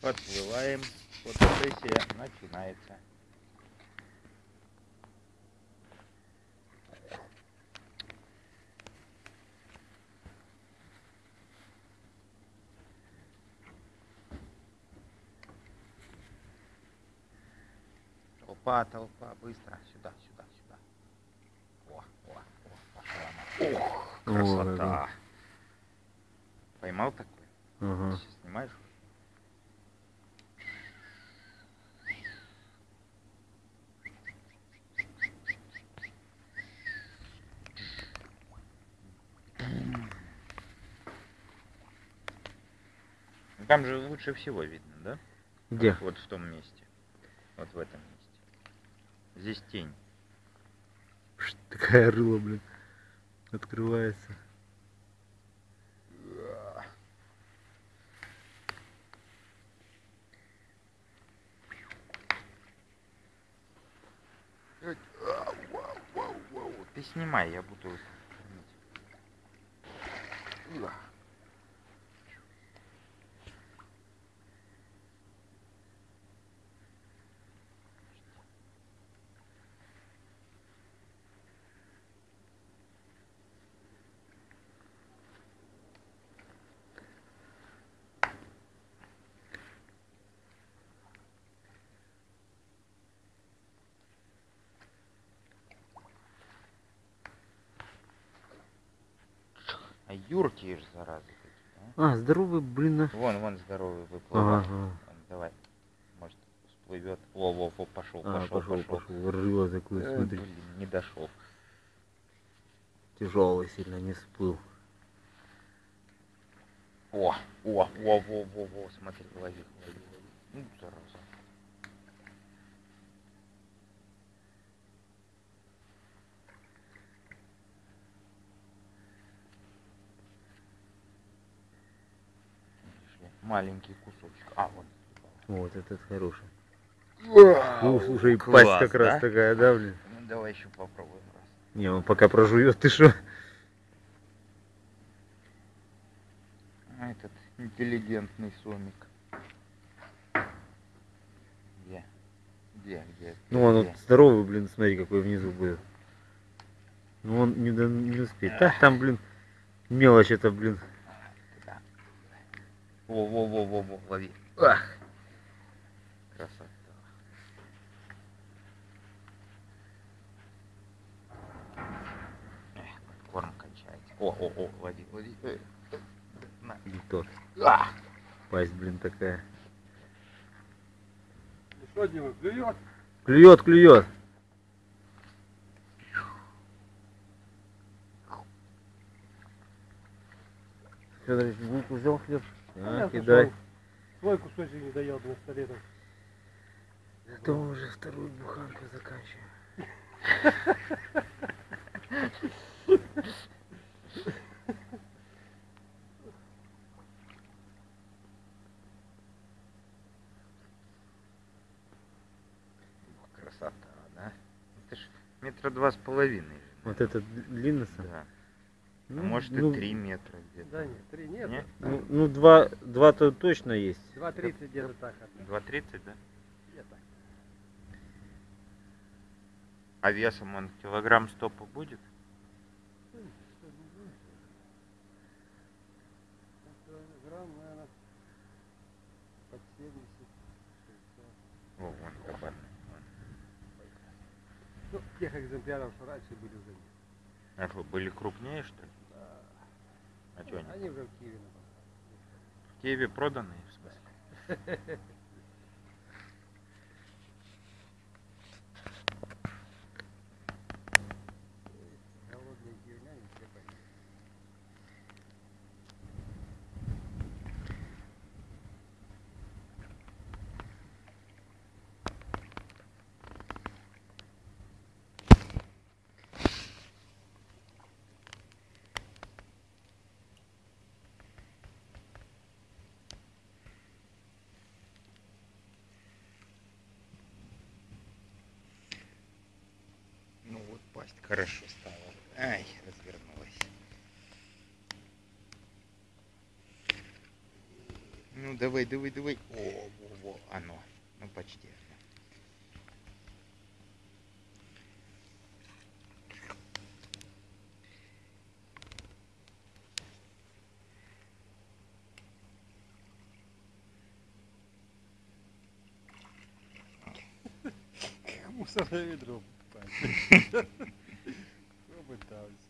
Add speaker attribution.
Speaker 1: Подплываем. Фотосессия начинается. Толпа, толпа, быстро, сюда, сюда, сюда. О, о, о, пошла она. Ох,
Speaker 2: О,
Speaker 1: красота.
Speaker 2: да.
Speaker 1: Поймал такой?
Speaker 2: Ага.
Speaker 1: Сейчас снимаешь? Ну, Там же лучше всего видно, да?
Speaker 2: Где?
Speaker 1: Вот в том месте. Вот в этом месте. Здесь тень.
Speaker 2: Такая рыла, блин. Открывается.
Speaker 1: Ты снимай, я буду А юркие ж заразы такие,
Speaker 2: А, здоровый, блин.
Speaker 1: а?
Speaker 2: а.
Speaker 1: Вон, вон здоровый выплывает.
Speaker 2: Ага.
Speaker 1: Давай. Может, всплывет. Во, во, во, пошел,
Speaker 2: А,
Speaker 1: пошел,
Speaker 2: пошел,
Speaker 1: пошел.
Speaker 2: пошел. Рыло такое,
Speaker 1: Э,
Speaker 2: смотри.
Speaker 1: блин, не дошел.
Speaker 2: Тяжелый сильно не всплыл.
Speaker 1: О, о, во, во, во, во, смотри, лови, лови, лови. Ну, зараза. Видишь ли, Маленький кусочек. А, вот.
Speaker 2: Вот этот хороший.
Speaker 1: Ну,
Speaker 2: слушай, пасть как раз такая, да, блин?
Speaker 1: Ну, давай еще попробуем раз.
Speaker 2: Не, он пока прожует, ты что?
Speaker 1: А этот интеллигентный сомик. Где? Где, где?
Speaker 2: Ну, он
Speaker 1: где?
Speaker 2: вот здоровый, блин, смотри, какой внизу будет. Ну, он не, не успеет. Так, там, блин, мелочь это, блин.
Speaker 1: Туда. Во, во, во, во, во, лови. Ах. Красота. Эх, корм кончается. О, о, о, лови, лови. Э, э, На.
Speaker 2: Не тот.
Speaker 1: А!
Speaker 2: Пасть, блин, такая.
Speaker 3: Ну что, Дима, клюет?
Speaker 2: Клюет, клюет. Федорович, булку взял хлеб?
Speaker 3: А
Speaker 2: кидай.
Speaker 3: Свой кусочек не доел на столе. там.
Speaker 2: Это мы уже вторую буханку заканчиваем.
Speaker 1: Ух, Красота, да? Это ж метра два с половиной. же,
Speaker 2: Вот этот длинный сам?
Speaker 1: Да.
Speaker 2: Ну,
Speaker 1: А может
Speaker 2: ну,
Speaker 1: и три метра где-то.
Speaker 3: Да нет, три нет.
Speaker 1: Нет?
Speaker 2: Ну, ну, два, два-то точно есть.
Speaker 3: 2.30 где-то так. одна.
Speaker 1: 2,30, да?
Speaker 3: Где-то.
Speaker 1: А весом он килограмм стопа будет?
Speaker 3: Грамм, наверное, под 70. 60.
Speaker 1: О, вон кабан.
Speaker 3: Ну, тех экземпляров, что раньше были уже нет.
Speaker 1: А что, были крупнее, что ли?
Speaker 3: Да.
Speaker 1: А что они?
Speaker 3: Они уже в Киеве.
Speaker 1: В Киеве проданные, в смысле?
Speaker 3: Голодные киевляне все поели.
Speaker 1: Ну вот пасть хорошо стала. Ай, развернулась. Ну давай, давай, давай. О, во, во, оно. Ну почти.
Speaker 3: Мусорное ведро. покупать. tal. Isso.